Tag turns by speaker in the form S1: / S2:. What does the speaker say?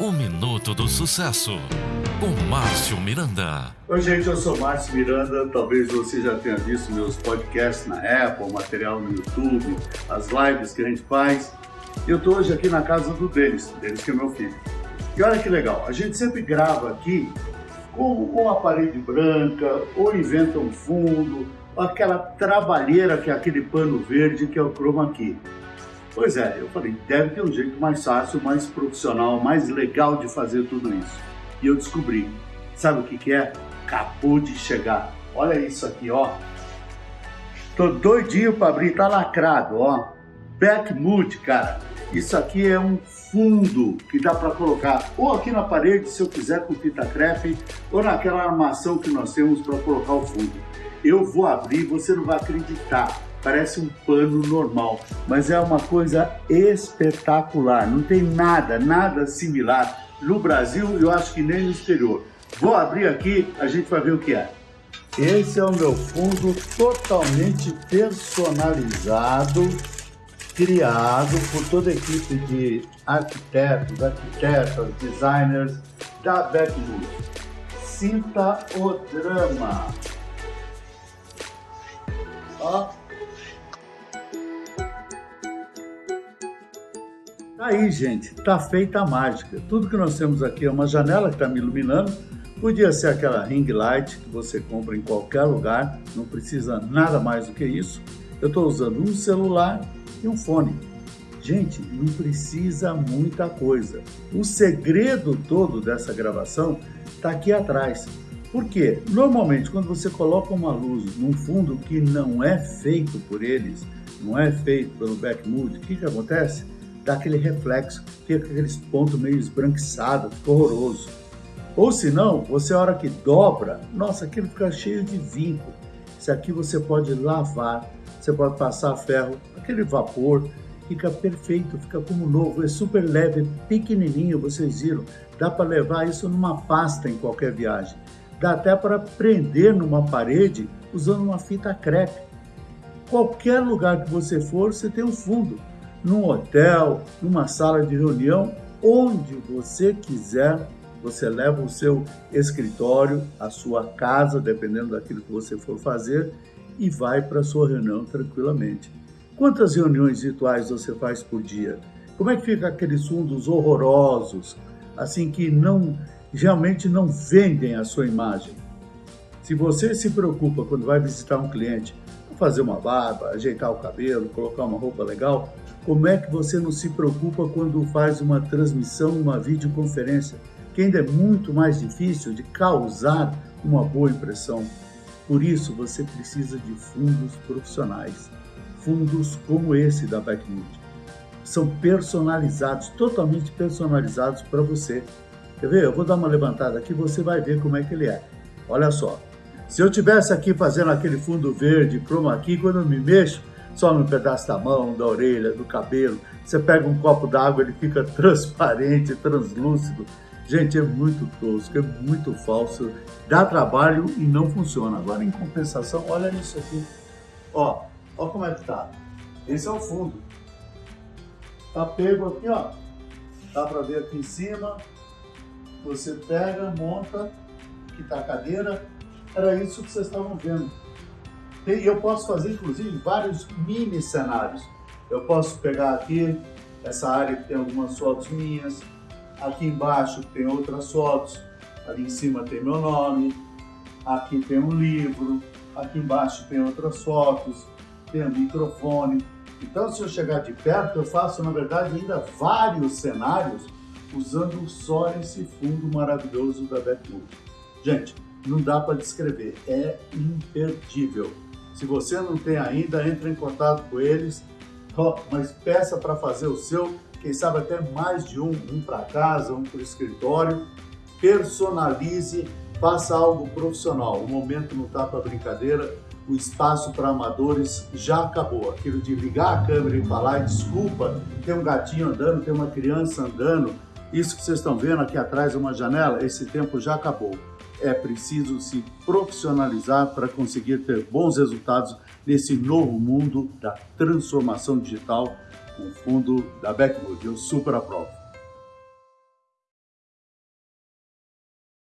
S1: O Minuto do Sucesso, com Márcio Miranda.
S2: Oi, gente, eu sou Márcio Miranda. Talvez você já tenha visto meus podcasts na Apple, material no YouTube, as lives que a gente faz. Eu estou hoje aqui na casa do Denis, Denis que é meu filho. E olha que legal, a gente sempre grava aqui com uma parede branca, ou inventa um fundo, aquela trabalheira que é aquele pano verde que é o chroma key. Pois é, eu falei, deve ter um jeito mais fácil, mais profissional, mais legal de fazer tudo isso. E eu descobri. Sabe o que, que é? Acabou de chegar. Olha isso aqui, ó. Tô doidinho para abrir, tá lacrado, ó. Backmood, cara. Isso aqui é um fundo que dá para colocar ou aqui na parede, se eu quiser com fita crepe, ou naquela armação que nós temos para colocar o fundo. Eu vou abrir, você não vai acreditar parece um pano normal, mas é uma coisa espetacular. Não tem nada, nada similar no Brasil eu acho que nem no exterior. Vou abrir aqui, a gente vai ver o que é. Esse é o meu fundo totalmente personalizado, criado por toda a equipe de arquitetos, arquitetas, designers da Backwood. Sinta o drama. Ó, Aí, gente, tá feita a mágica. Tudo que nós temos aqui é uma janela que está me iluminando. Podia ser aquela ring light que você compra em qualquer lugar, não precisa nada mais do que isso. Eu estou usando um celular e um fone. Gente, não precisa muita coisa. O segredo todo dessa gravação está aqui atrás. Por quê? Normalmente, quando você coloca uma luz num fundo que não é feito por eles, não é feito pelo Backmood, o que, que acontece? Dá aquele reflexo, fica aqueles pontos meio esbranquiçados, fica horroroso. Ou se não, você a hora que dobra, nossa, aquilo fica cheio de vinco. Isso aqui você pode lavar, você pode passar ferro, aquele vapor fica perfeito, fica como novo, é super leve, pequenininho, vocês viram. Dá para levar isso numa pasta em qualquer viagem. Dá até para prender numa parede usando uma fita crepe. Qualquer lugar que você for, você tem um fundo num hotel, numa sala de reunião, onde você quiser, você leva o seu escritório, a sua casa, dependendo daquilo que você for fazer, e vai para a sua reunião tranquilamente. Quantas reuniões virtuais você faz por dia? Como é que fica aqueles fundos horrorosos, assim que não realmente não vendem a sua imagem? Se você se preocupa quando vai visitar um cliente, fazer uma barba, ajeitar o cabelo, colocar uma roupa legal, como é que você não se preocupa quando faz uma transmissão, uma videoconferência, que ainda é muito mais difícil de causar uma boa impressão? Por isso, você precisa de fundos profissionais, fundos como esse da Backmood. São personalizados, totalmente personalizados para você. Quer ver? Eu vou dar uma levantada aqui, você vai ver como é que ele é. Olha só. Se eu tivesse aqui fazendo aquele fundo verde, chroma key, quando eu me mexo, só no pedaço da mão, da orelha, do cabelo. Você pega um copo d'água, ele fica transparente, translúcido. Gente, é muito tosco, é muito falso, dá trabalho e não funciona. Agora, em compensação, olha isso aqui. Ó, ó como é que tá. Esse é o fundo. Tá pego aqui, ó. Dá pra ver aqui em cima. Você pega, monta, que tá a cadeira. Era isso que vocês estavam vendo. Eu posso fazer, inclusive, vários mini cenários. Eu posso pegar aqui essa área que tem algumas fotos minhas, aqui embaixo tem outras fotos, ali em cima tem meu nome, aqui tem um livro, aqui embaixo tem outras fotos, tem um microfone. Então, se eu chegar de perto, eu faço, na verdade, ainda vários cenários usando só esse fundo maravilhoso da Backwood. Gente, não dá para descrever, é imperdível. Se você não tem ainda, entre em contato com eles, mas peça para fazer o seu, quem sabe até mais de um, um para casa, um para o escritório. Personalize, faça algo profissional. O momento não está para brincadeira, o espaço para amadores já acabou. Aquilo de ligar a câmera e falar, desculpa, tem um gatinho andando, tem uma criança andando, isso que vocês estão vendo aqui atrás, uma janela, esse tempo já acabou é preciso se profissionalizar para conseguir ter bons resultados nesse novo mundo da transformação digital com o fundo da Backwood. Eu super aprovo.